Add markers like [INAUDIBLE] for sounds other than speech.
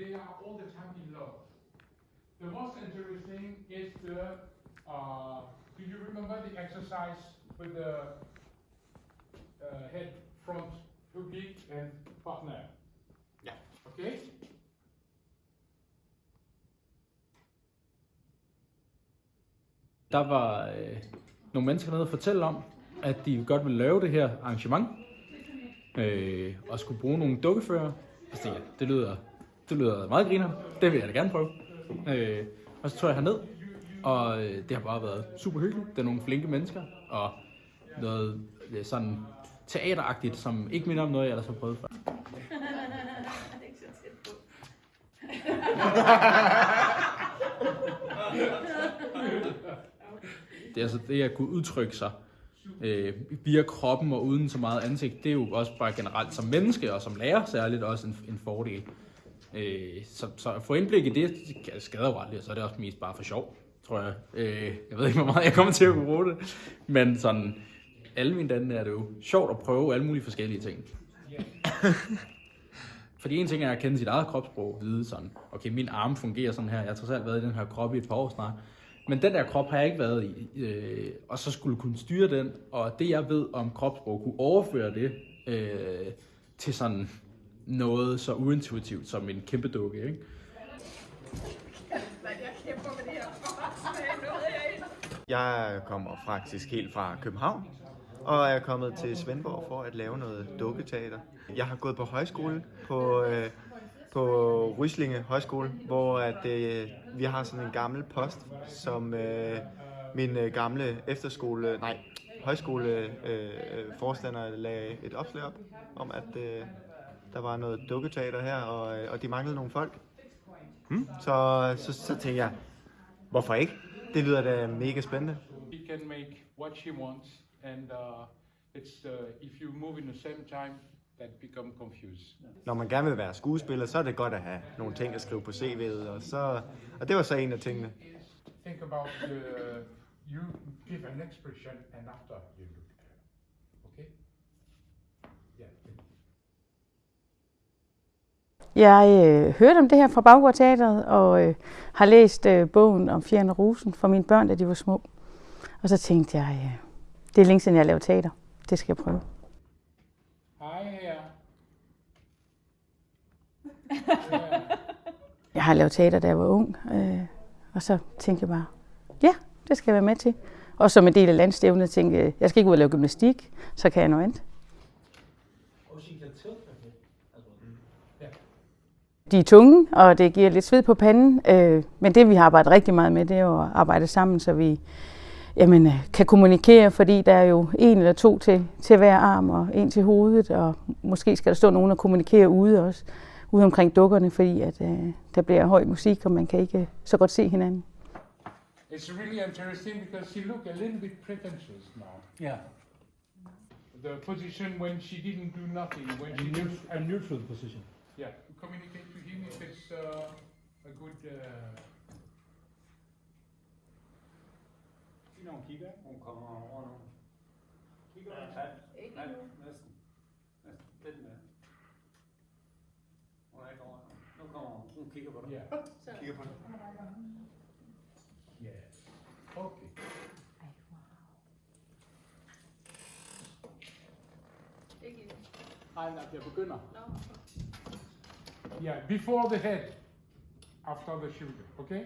they are all the time in love. The most interesting is the, uh, do you remember the exercise with the uh, head, front, public and partner? Ja. Okay? Der var øh, nogle mennesker nede og fortælle om, at de godt ville lave det her arrangement, øh, og skulle bruge nogle dukkefører. Og så tænkte jeg, det lyder, det lyder meget griner. Det vil jeg da gerne prøve. Øh, og så tog jeg herned, og øh, det har bare været super hyggeligt. Det er nogle flinke mennesker, og noget øh, sådan teateragtigt, som ikke minder om noget, jeg ellers har prøvet før. [LAUGHS] det er altså det at kunne udtrykke sig øh, via kroppen og uden så meget ansigt, det er jo også bare generelt som menneske og som lærer særligt også en, en fordel. Øh, så, så at få indblik i det, det skader jo aldrig, og så er det også mest bare for sjov, tror jeg. Øh, jeg ved ikke, hvor meget jeg kommer til at kunne bruge det, men sådan, alle mine dage er det jo sjovt at prøve alle mulige forskellige ting. [LAUGHS] Fordi en ting er at kende sit eget kropssprog, vide sådan, okay, min arm fungerer sådan her, jeg har trods alt været i den her krop i et par år snart, men den der krop har jeg ikke været i, øh, og så skulle kunne styre den, og det jeg ved om kropssprog, kunne overføre det øh, til sådan noget så uintuitivt som en kæmpe dukke, ikke? [LAUGHS] Jeg kommer faktisk helt fra København, og er kommet til Svendborg for at lave noget dukketeater. Jeg har gået på højskole på, øh, på Ryslinge Højskole, hvor at, øh, vi har sådan en gammel post, som øh, min øh, gamle efterskole, nej, højskole øh, øh, forstander lagde et opslag op, om at øh, der var noget dukketeater her, og, øh, og de manglede nogle folk. Hmm? Så, så, så tænkte jeg, hvorfor ikke? Det lyder da mega spændende. She can make what she wants, and uh, it's uh, if you move in the same time, that become confused. Når man gerne vil være skuespiller, så er det godt at have nogle ting at skrive på CV'et, og, så, og det var så en af tingene. Think about the, you give an expression, and after you look at her. Okay? Jeg øh, hørte om det her fra Baggård Teatret, og øh, har læst øh, bogen om Fjern og Rosen for mine børn, da de var små. Og så tænkte jeg, øh, det er længe siden, jeg har lavet teater. Det skal jeg prøve. Hej her. [LAUGHS] Jeg har lavet teater, da jeg var ung, øh, og så tænkte jeg bare, ja, det skal jeg være med til. Og som en del af landstævnet tænkte jeg, jeg skal ikke ud og lave gymnastik, så kan jeg noget andet. De er tunge, og det giver lidt sved på panden, øh, men det vi har arbejdet rigtig meget med, det er jo at arbejde sammen, så vi jamen, øh, kan kommunikere, fordi der er jo en eller to til, til hver arm og en til hovedet, og måske skal der stå nogen og kommunikere ude også, ude omkring dukkerne, fordi at, øh, der bliver høj musik, og man kan ikke øh, så godt se hinanden. It's really interesting because she looked a little bit pretentious now. Ja, The position when she didn't do nothing, when she a, just neut- a neutral position. yeah, communicate uh, a good. Uh, Giv nogle kigger. Hun kommer over nu. Kigger? Ja, Ikke nu. Næsten. Næsten. Lidt mere. Hun er ikke over nu. Nu kommer hun. Hun kigger på dig. yeah. Kigger på det. Yes. Okay. Nej, nej, jeg begynder. Yeah, before the head, after the shoulder. Okay.